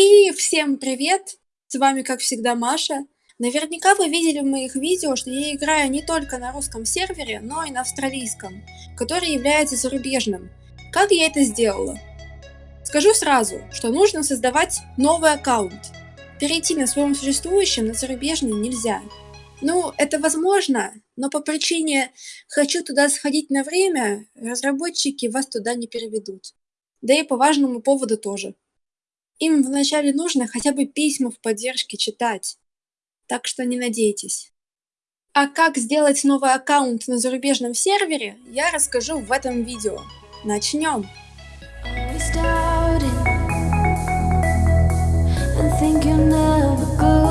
И всем привет! С вами, как всегда, Маша. Наверняка вы видели в моих видео, что я играю не только на русском сервере, но и на австралийском, который является зарубежным. Как я это сделала? Скажу сразу, что нужно создавать новый аккаунт. Перейти на своем существующем на зарубежный нельзя. Ну, это возможно, но по причине «хочу туда сходить на время» разработчики вас туда не переведут. Да и по важному поводу тоже. Им вначале нужно хотя бы письма в поддержке читать. Так что не надейтесь. А как сделать новый аккаунт на зарубежном сервере, я расскажу в этом видео. Начнем! Remember